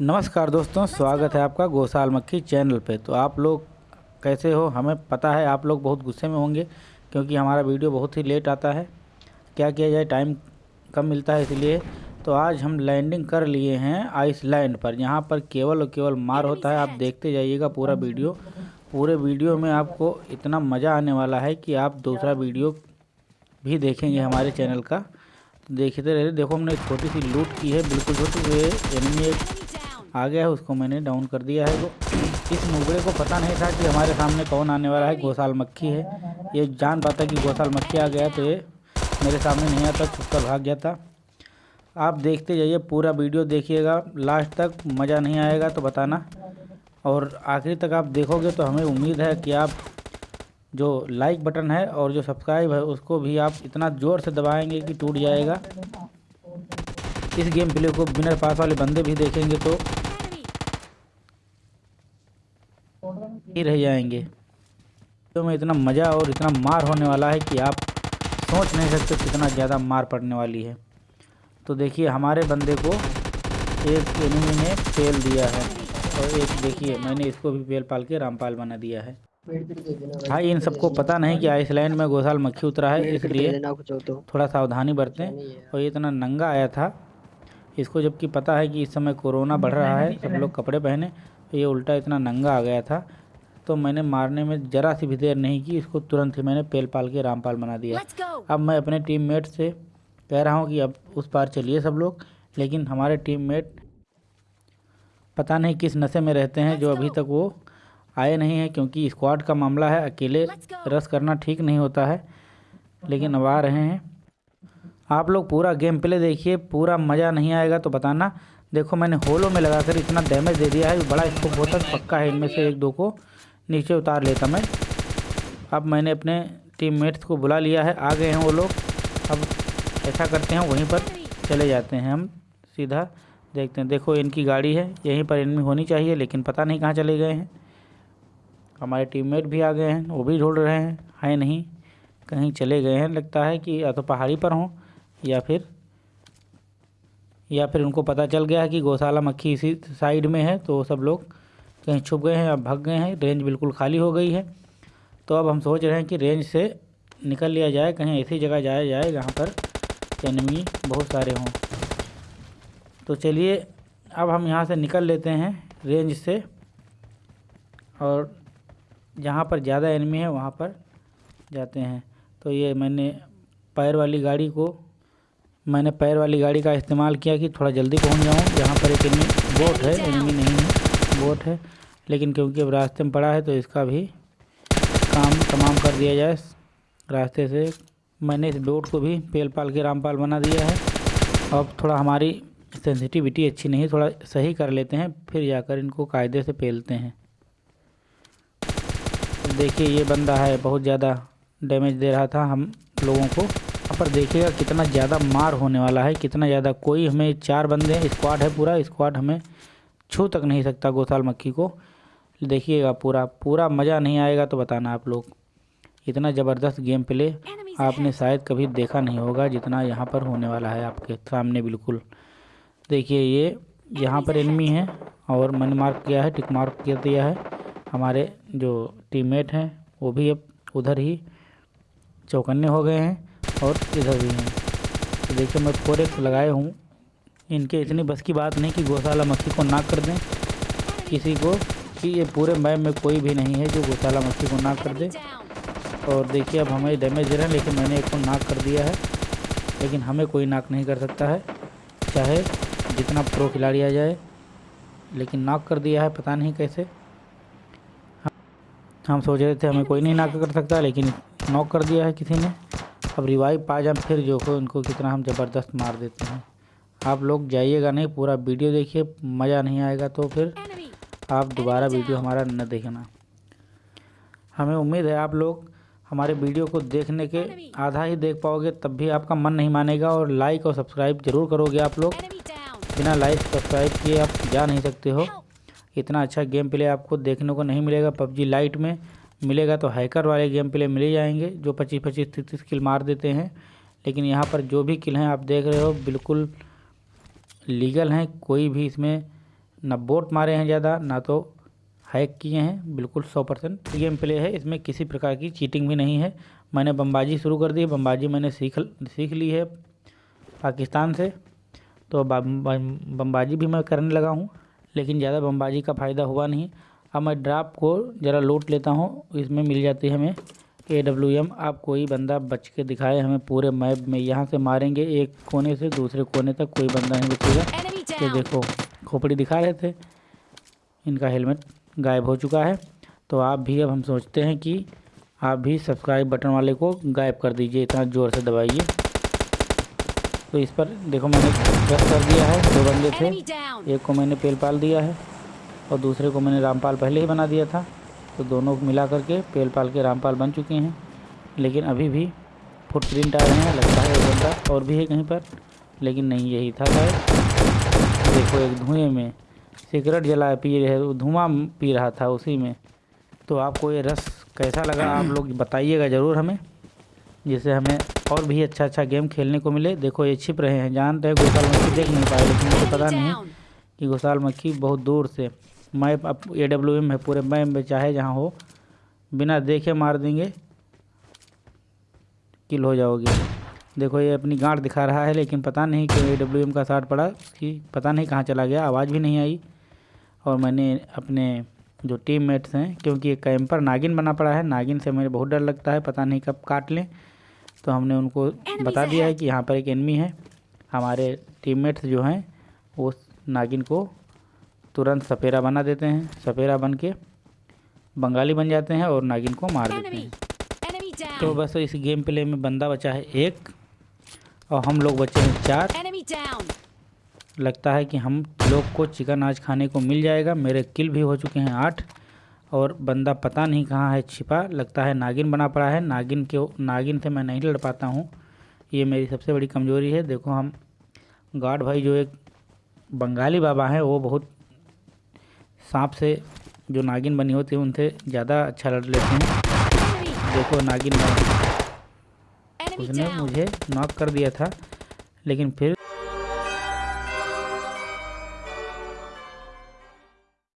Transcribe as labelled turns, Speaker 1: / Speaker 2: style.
Speaker 1: नमस्कार दोस्तों स्वागत है आपका गोसाल मक्खी चैनल पे। तो आप लोग कैसे हो? हमें पता है आप लोग बहुत गुस्से में होंगे क्योंकि हमारा वीडियो बहुत ही लेट आता है। क्या किया जाए? टाइम कम मिलता है इसलिए। तो आज हम लैंडिंग कर लिए हैं आइसलैंड पर यहाँ पर केवल और केवल मार होता है। आप देखते जाइएगा पूरा वीडियो। पूरे वीडियो में आपको इतना मज़ा आने वाला है कि आप दूसरा वीडियो भी देखेंगे हमारे चैनल का। देखते रहे देखो हमने छोटी सी लूट की है बिल्कुल छोटी हुए एनिमी एक आ गया है, उसको मैंने डाउन कर दिया है। वो इस मुगड़े को पता नहीं था कि हमारे सामने कौन आने वाला है गोसाल मक्खी है। ये जान पाता कि गोसाल मक्खी आ गया तो ये मेरे सामने नहीं आता छुप कर भाग जाता आप देखते जाइए, पूरा वीडियो देखिएगा। लास्ट तक मज़ा नहीं आएगा तो बताना। और आखिरी तक आप देखोगे तो हमें उम्मीद है कि आप जो लाइक बटन है और जो सब्सक्राइब है, उसको भी आप इतना ज़ोर से दबाएँगे कि टूट जाएगा। इस गेम प्ले को बिना पास वाले बंदे भी देखेंगे तो ही रह जाएँगे। तो में इतना मज़ा और इतना मार होने वाला है कि आप सोच नहीं सकते कितना ज़्यादा मार पड़ने वाली है। तो देखिए हमारे बंदे को एक एनिमी ने फेल दिया है। और एक देखिए मैंने इसको भी पेल पाल के रामपाल बना दिया है। भाई इन सबको पता नहीं कि आइसलैंड में गोसाल मक्खी उतरा है इसलिए थोड़ा सावधानी बरतें। और ये इतना नंगा आया था इसको जबकि पता है कि इस समय कोरोना बढ़ रहा है सब लोग कपड़े पहने तो ये उल्टा इतना नंगा आ गया था तो मैंने मारने में ज़रा सी भी देर नहीं की इसको तुरंत ही मैंने पेल पाल के रामपाल बना दिया। अब मैं अपने टीम मेट से कह रहा हूँ कि अब उस पार चलिए सब लोग लेकिन हमारे टीम मेट पता नहीं किस नशे में रहते हैं जो अभी तक वो आए नहीं हैं क्योंकि स्क्वाड का मामला है अकेले रस करना ठीक नहीं होता है लेकिन अब आ रहे हैं। आप लोग पूरा गेम प्ले देखिए पूरा मज़ा नहीं आएगा तो बताना। देखो मैंने होलो में लगाकर इतना डैमेज दे दिया है बड़ा इसको बहुत पक्का है इनमें से एक दो को। नीचे उतार लेता मैं। अब मैंने अपने टीममेट्स को बुला लिया है। आ गए हैं वो लोग। अब ऐसा करते हैं, वहीं पर चले जाते हैं हम सीधा। देखते हैं, देखो इनकी गाड़ी है। यहीं पर इनमें होनी चाहिए, लेकिन पता नहीं कहाँ चले गए हैं। हमारे टीममेट भी आ गए हैं, वो भी ढूंढ रहे हैं। है नहीं, कहीं चले गए हैं। लगता है कि या तो पहाड़ी पर हों, या फिर या फिर उनको पता चल गया है कि गौशाला मक्खी इसी साइड में है तो सब लोग कहीं छुप गए हैं या भाग गए हैं रेंज बिल्कुल खाली हो गई है। तो अब हम सोच रहे हैं कि रेंज से निकल लिया जाए, कहीं ऐसी जगह जाया जाए जहाँ पर एनमी बहुत सारे हों। तो चलिए, अब हम यहाँ से निकल लेते हैं रेंज से। और जहाँ पर ज़्यादा एनमी है, वहाँ पर जाते हैं। तो ये मैंने पैर वाली गाड़ी को, मैंने पैर वाली गाड़ी का इस्तेमाल किया कि थोड़ा जल्दी पहुँच जाऊँ। जहाँ पर एक एनमी बोट है एनमी नहीं है। बोट है, लेकिन क्योंकि अब रास्ते में पड़ा है तो इसका भी काम तमाम कर दिया जाए। रास्ते से मैंने इस बोट को भी पेल पाल के रामपाल बना दिया है। अब थोड़ा हमारी सेंसिटिविटी अच्छी नहीं, थोड़ा सही कर लेते हैं, फिर जाकर इनको कायदे से पेलते हैं। देखिए, ये बंदा है, बहुत ज़्यादा डैमेज दे रहा था हम लोगों को। पर देखिएगा, कितना ज़्यादा मार होने वाला है, कितना ज़्यादा कोई हमें, चार बंदे स्क्वाड है पूरा स्क्वाड हमें छू तक नहीं सकता गोसाल मक्खी को। देखिएगा पूरा पूरा मज़ा नहीं आएगा तो बताना आप लोग। इतना ज़बरदस्त गेम प्ले आपने शायद कभी देखा नहीं होगा जितना यहाँ पर होने वाला है आपके सामने बिल्कुल। देखिए ये यहाँ पर एनमी है और मन मार्क किया है टिक मार्क कर दिया है। हमारे जो टीममेट हैं वो भी अब उधर ही चौकन्ने हो गए हैं और इधर भी हैं। तो देखिए मैं फोर एक्स लगाए हूँ। इनके इतनी बस की बात नहीं कि गौशाला मक्खी को ना कर दें। किसी को कि ये पूरे मैप में कोई भी नहीं है जो गौशाला मक्खी को ना कर दे। और देखिए, अब हमें डैमेज दे रहे हैं लेकिन मैंने एक को नाक कर दिया है। लेकिन हमें कोई नाक नहीं कर सकता है। चाहे जितना प्रो खिलाड़ी आ जाए, लेकिन नाक कर दिया है, पता नहीं कैसे। हम सोच रहे थे, हमें कोई नहीं नाक कर सकता, लेकिन नॉक कर दिया है किसी ने। अब रिवाइव पा जाए फिर जो को उनको कितना हम ज़बरदस्त मार देते हैं। आप लोग जाइएगा नहीं पूरा वीडियो देखिए मज़ा नहीं आएगा तो फिर आप दोबारा वीडियो हमारा न देखना। हमें उम्मीद है आप लोग हमारे वीडियो को देखने के आधा ही देख पाओगे तब भी आपका मन नहीं मानेगा और लाइक और सब्सक्राइब ज़रूर करोगे आप लोग। बिना लाइक सब्सक्राइब किए आप जा नहीं सकते हो। इतना अच्छा गेम प्ले आपको देखने को नहीं मिलेगा। पबजी लाइट में मिलेगा तो हैकर वाले गेम प्ले मिले जाएँगे जो पच्चीस पच्चीस तीस तीस किल मार देते हैं। लेकिन यहाँ पर जो भी किल हैं आप देख रहे हो बिल्कुल लीगल हैं, कोई भी इसमें ना बोट मारे हैं ज़्यादा, ना तो हैक किए हैं, बिल्कुल सौ परसेंट गेम प्ले है। इसमें किसी प्रकार की चीटिंग भी नहीं है। मैंने बमबाजी शुरू कर दी, बमबाजी मैंने सीख सीख ली है पाकिस्तान से। तो बमबाजी भी मैं करने लगा हूँ, लेकिन ज़्यादा बमबाजी का फ़ायदा हुआ नहीं। अब मैं ड्राप को ज़रा लूट लेता हूँ, इसमें मिल जाती है हमें ए डब्ल्यू एम आप कोई बंदा बच के दिखाए हमें पूरे मैप में। यहाँ से मारेंगे एक कोने से दूसरे कोने तक कोई बंदा नहीं बचेगा ये देखो खोपड़ी दिखा रहे थे। इनका हेलमेट गायब हो चुका है। तो आप भी अब हम सोचते हैं कि आप भी सब्सक्राइब बटन वाले को गायब कर दीजिए इतना ज़ोर से दबाइए। तो इस पर देखो मैंने प्रेस कर दिया है। दो बंदे थे एक को मैंने पेल पाल दिया है और दूसरे को मैंने रामपाल पहले ही बना दिया था। तो दोनों मिला करके पेल पाल के रामपाल बन चुके हैं। लेकिन अभी भी फुट प्रिंट आ रहे हैं, लगता है बंदा और भी है कहीं पर, लेकिन नहीं, यही था शायद। देखो, एक धुएँ में सिगरेट जला पी रहे, धुआँ पी रहा था उसी में। तो आपको ये रस कैसा लगा, आप लोग बताइएगा ज़रूर हमें, जिससे हमें और भी अच्छा अच्छा गेम खेलने को मिले। देखो, ये छिप रहे हैं, जानते हैं, गोसाल मक्खी देख नहीं पाए लेकिन मुझे पता नहीं कि गोसाल मक्खी बहुत दूर से मैप अब ए डब्ल्यू एम है पूरे मैप में चाहे जहाँ हो बिना देखे मार देंगे किल हो जाओगे। देखो ये अपनी गांठ दिखा रहा है लेकिन पता नहीं कि ए डब्ल्यू एम का साथ पड़ा कि पता नहीं कहाँ चला गया आवाज़ भी नहीं आई। और मैंने अपने जो टीम मेट्स हैं क्योंकि एक कैंपर नागिन बना पड़ा है नागिन से मुझे बहुत डर लगता है पता नहीं कब काट लें। तो हमने उनको बता दिया है कि यहाँ पर एक एनमी है हमारे टीममेट्स जो हैं वो नागिन को तुरंत सपेरा बना देते हैं। सपेरा बन के बंगाली बन जाते हैं और नागिन को मार देते हैं। तो बस इस गेम प्ले में बंदा बचा है एक और हम लोग बचे हैं चार। लगता है कि हम लोग को चिकन आज खाने को मिल जाएगा। मेरे किल भी हो चुके हैं आठ और बंदा पता नहीं कहाँ है छिपा। लगता है नागिन बना पड़ा है। नागिन के नागिन से मैं नहीं लड़ पाता हूँ। ये मेरी सबसे बड़ी कमज़ोरी है। देखो हम गार्ड भाई जो एक बंगाली बाबा हैं वो बहुत सांप से जो नागिन बनी होती है उनसे ज़्यादा अच्छा लड़ लेते हैं। देखो नागिन उसने मुझे नॉक कर दिया था लेकिन फिर